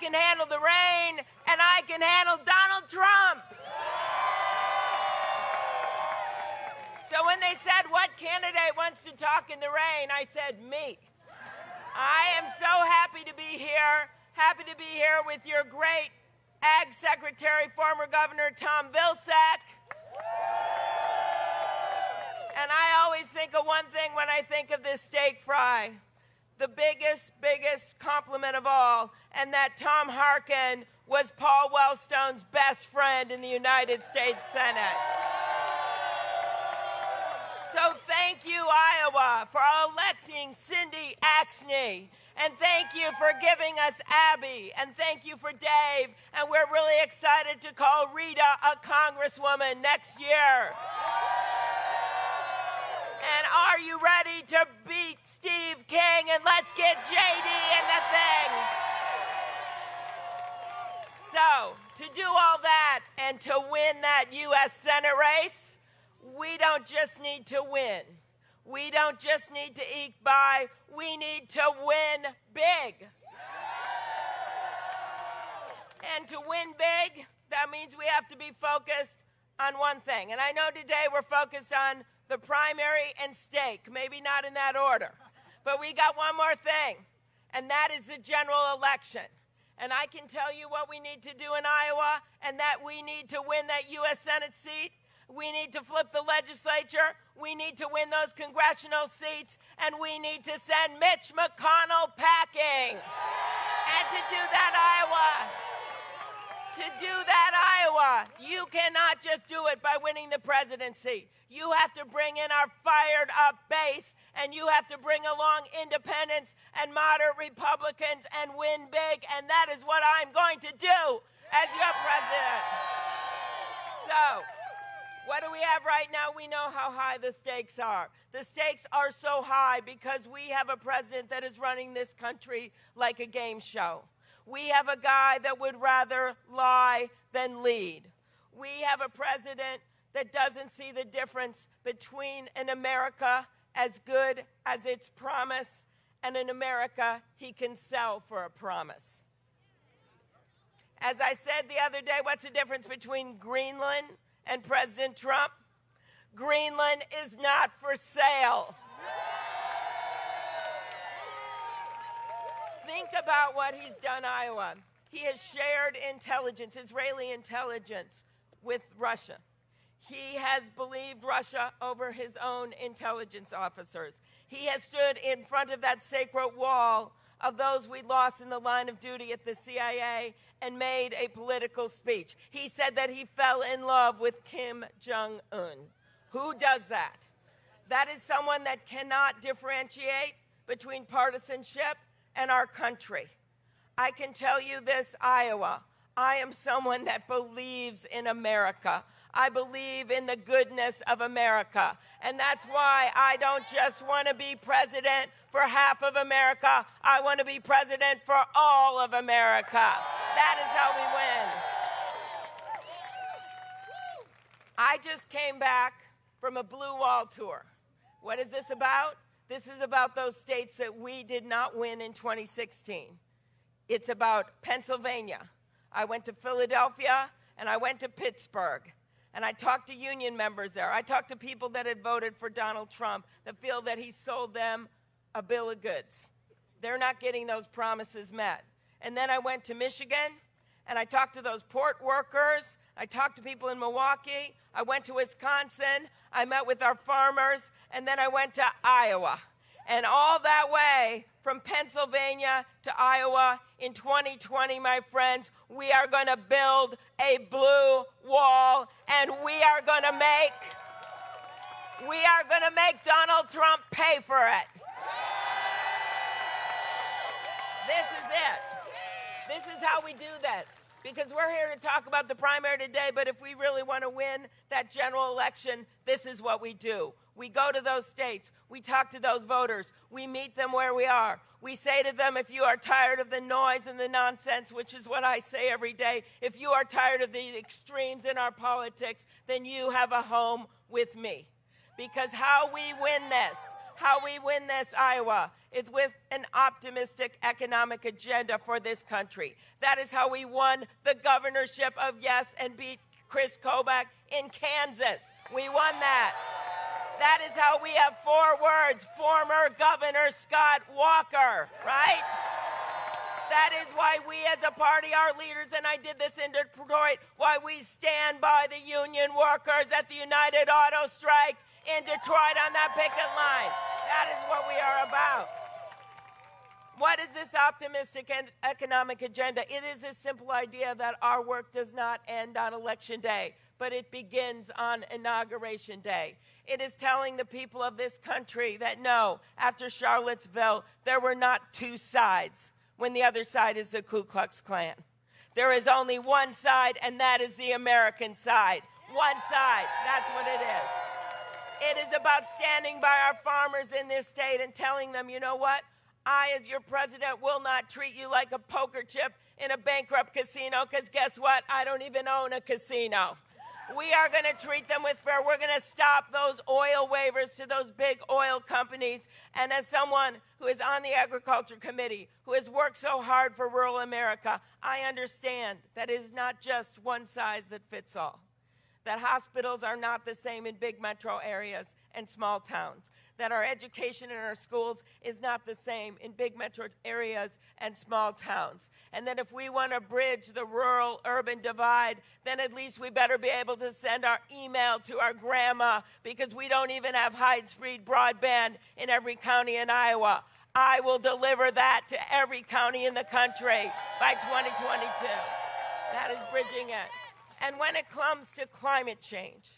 can handle the rain, and I can handle Donald Trump. So when they said, What candidate wants to talk in the rain? I said, Me. I am so happy to be here, happy to be here with your great Ag Secretary, former Governor Tom Vilsack. And I always think of one thing when I think of this steak fry the biggest, biggest compliment of all, and that Tom Harkin was Paul Wellstone's best friend in the United States Senate. So thank you, Iowa, for electing Cindy Axne. And thank you for giving us Abby. And thank you for Dave. And we're really excited to call Rita a congresswoman next year. Are you ready to beat Steve King? And let's get JD in the thing. So, to do all that and to win that U.S. Senate race, we don't just need to win. We don't just need to eke by, we need to win big. And to win big, that means we have to be focused on one thing. And I know today we're focused on the primary and steak. maybe not in that order. But we got one more thing, and that is the general election. And I can tell you what we need to do in Iowa, and that we need to win that U.S. Senate seat. We need to flip the legislature. We need to win those congressional seats. And we need to send Mitch McConnell packing. And to do that, Iowa, to do that, Iowa, you cannot just do it by winning the presidency. You have to bring in our fired up base, and you have to bring along independents and moderate Republicans and win big. And that is what I'm going to do as your president. So, what do we have right now? We know how high the stakes are. The stakes are so high because we have a president that is running this country like a game show. We have a guy that would rather lie than lead. We have a president that doesn't see the difference between an America as good as its promise and an America he can sell for a promise. As I said the other day, what's the difference between Greenland and President Trump? Greenland is not for sale. Think about what he's done, Iowa. He has shared intelligence, Israeli intelligence, with Russia. He has believed Russia over his own intelligence officers. He has stood in front of that sacred wall of those we lost in the line of duty at the CIA and made a political speech. He said that he fell in love with Kim Jong un. Who does that? That is someone that cannot differentiate between partisanship and our country. I can tell you this, Iowa. I am someone that believes in America. I believe in the goodness of America. And that's why I don't just want to be president for half of America. I want to be president for all of America. That is how we win. I just came back from a Blue Wall tour. What is this about? This is about those states that we did not win in 2016. It's about Pennsylvania. I went to Philadelphia and I went to Pittsburgh. And I talked to union members there. I talked to people that had voted for Donald Trump that feel that he sold them a bill of goods. They're not getting those promises met. And then I went to Michigan and I talked to those port workers. I talked to people in Milwaukee. I went to Wisconsin. I met with our farmers. And then I went to Iowa. And all that way from Pennsylvania to Iowa in 2020, my friends, we are going to build a blue wall and we are going to make we are going to make Donald Trump pay for it. This is it. This is how we do this because we're here to talk about the primary today, but if we really want to win that general election, this is what we do. We go to those states, we talk to those voters, we meet them where we are. We say to them, if you are tired of the noise and the nonsense, which is what I say every day, if you are tired of the extremes in our politics, then you have a home with me. Because how we win this, how we win this Iowa is with an optimistic economic agenda for this country. That is how we won the governorship of Yes and beat Chris Kobach in Kansas. We won that. That is how we have four words former Governor Scott Walker, right? That is why we as a party, our leaders, and I did this in Detroit, why we stand by the union workers at the United Auto Strike in Detroit on that picket line. That is what we are about. What is this optimistic and economic agenda? It is a simple idea that our work does not end on election day, but it begins on inauguration day. It is telling the people of this country that no, after Charlottesville, there were not two sides when the other side is the Ku Klux Klan. There is only one side, and that is the American side. One side. That's what it is. It is about standing by our farmers in this state and telling them, you know what? I, as your president, will not treat you like a poker chip in a bankrupt casino because guess what? I don't even own a casino. We are going to treat them with fair. We're going to stop those oil waivers to those big oil companies. And as someone who is on the Agriculture Committee, who has worked so hard for rural America, I understand that it is not just one size that fits all that hospitals are not the same in big metro areas and small towns, that our education in our schools is not the same in big metro areas and small towns, and that if we want to bridge the rural urban divide, then at least we better be able to send our email to our grandma because we don't even have high speed broadband in every county in Iowa. I will deliver that to every county in the country by 2022. That is bridging it. And when it comes to climate change,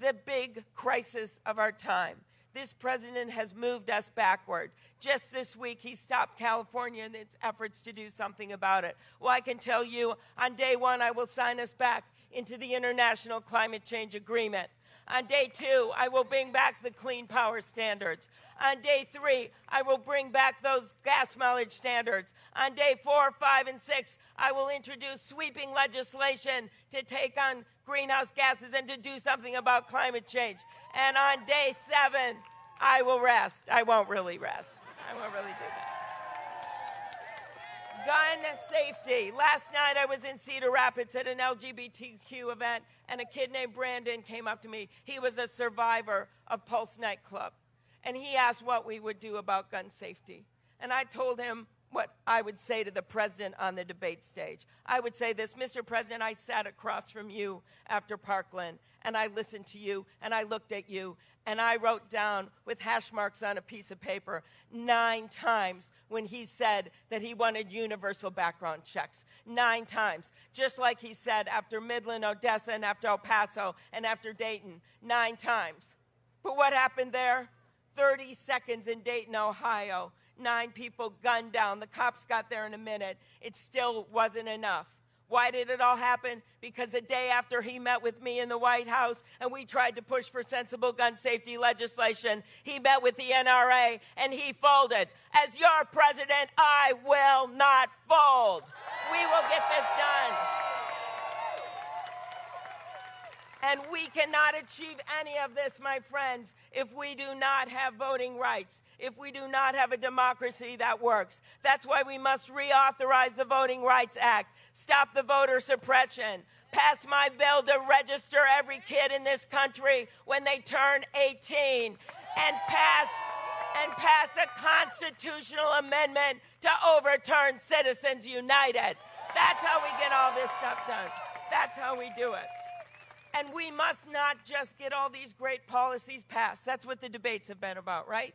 the big crisis of our time, this president has moved us backward. Just this week, he stopped California in its efforts to do something about it. Well, I can tell you on day one, I will sign us back into the International Climate Change Agreement. On day two, I will bring back the clean power standards. On day three, I will bring back those gas mileage standards. On day four, five, and six, I will introduce sweeping legislation to take on greenhouse gases and to do something about climate change. And on day seven, I will rest. I won't really rest. I won't really do that gun safety. Last night I was in Cedar Rapids at an LGBTQ event, and a kid named Brandon came up to me. He was a survivor of Pulse nightclub, and he asked what we would do about gun safety. And I told him what I would say to the president on the debate stage. I would say this Mr. President, I sat across from you after Parkland, and I listened to you, and I looked at you, and I wrote down with hash marks on a piece of paper nine times when he said that he wanted universal background checks. Nine times. Just like he said after Midland, Odessa, and after El Paso, and after Dayton. Nine times. But what happened there? 30 seconds in Dayton, Ohio nine people gunned down. The cops got there in a minute. It still wasn't enough. Why did it all happen? Because the day after he met with me in the White House and we tried to push for sensible gun safety legislation, he met with the NRA and he folded. As your president, I will not fold. We will get this done. And we cannot achieve any of this, my friends, if we do not have voting rights, if we do not have a democracy that works. That's why we must reauthorize the Voting Rights Act, stop the voter suppression, pass my bill to register every kid in this country when they turn 18, and pass and pass a constitutional amendment to overturn Citizens United. That's how we get all this stuff done. That's how we do it. And we must not just get all these great policies passed. That's what the debates have been about, right?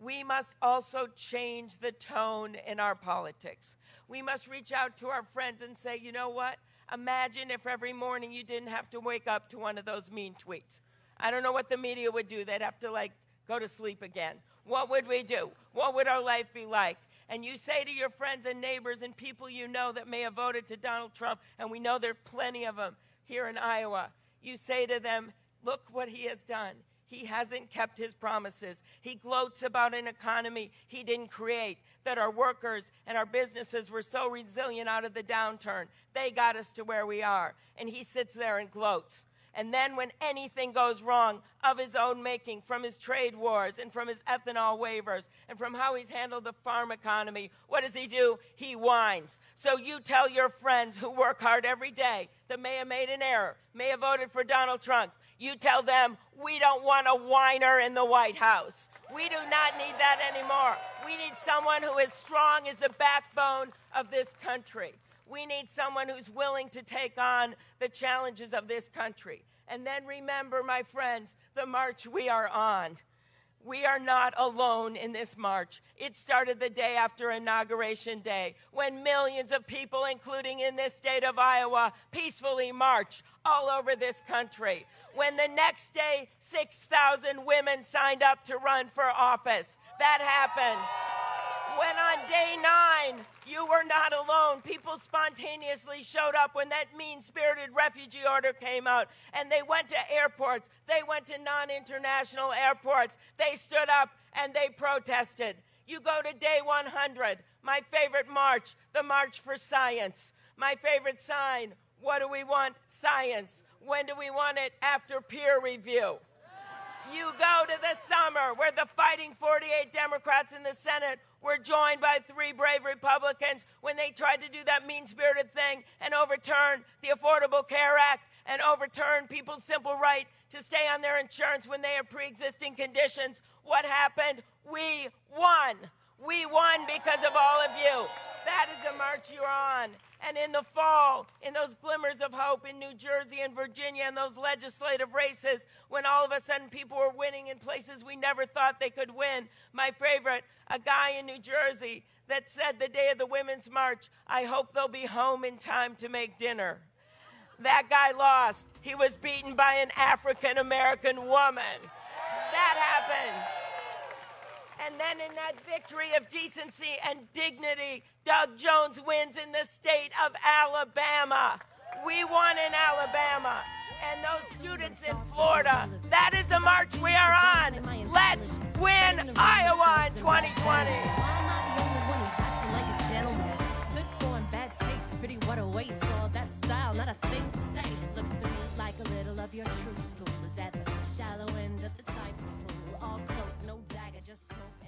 We must also change the tone in our politics. We must reach out to our friends and say, you know what? Imagine if every morning you didn't have to wake up to one of those mean tweets. I don't know what the media would do. They'd have to, like, go to sleep again. What would we do? What would our life be like? And you say to your friends and neighbors and people you know that may have voted to Donald Trump, and we know there are plenty of them here in Iowa, you say to them, Look what he has done. He hasn't kept his promises. He gloats about an economy he didn't create, that our workers and our businesses were so resilient out of the downturn. They got us to where we are. And he sits there and gloats. And then, when anything goes wrong of his own making, from his trade wars and from his ethanol waivers and from how he's handled the farm economy, what does he do? He whines. So you tell your friends who work hard every day that may have made an error, may have voted for Donald Trump, you tell them, we don't want a whiner in the White House. We do not need that anymore. We need someone who is strong as the backbone of this country. We need someone who's willing to take on the challenges of this country. And then remember, my friends, the march we are on. We are not alone in this march. It started the day after Inauguration Day when millions of people, including in this state of Iowa, peacefully marched all over this country. When the next day, 6,000 women signed up to run for office. That happened when on day nine you were not alone. People spontaneously showed up when that mean spirited refugee order came out, and they went to airports, they went to non international airports, they stood up and they protested. You go to day 100, my favorite march, the March for Science. My favorite sign, what do we want? Science. When do we want it? After peer review. You go to the summer where the fighting 48 Democrats in the Senate were joined by three brave Republicans when they tried to do that mean spirited thing and overturn the Affordable Care Act and overturn people's simple right to stay on their insurance when they have pre existing conditions. What happened? We won. We won because of all of you. That is the march you're on. And in the fall, in those glimmers of hope in New Jersey and Virginia and those legislative races, when all of a sudden people were winning in places we never thought they could win, my favorite, a guy in New Jersey that said the day of the Women's March, I hope they'll be home in time to make dinner. That guy lost. He was beaten by an African American woman. That happened. And then, in that victory of decency and dignity, Doug Jones wins in the state of Alabama. We won in Alabama. And those students in Florida, that is the march we are on. Let's win Iowa in 2020 pretty what a waste all that style not a thing to say looks to me like a little of your true school is at the shallow end of the type smoke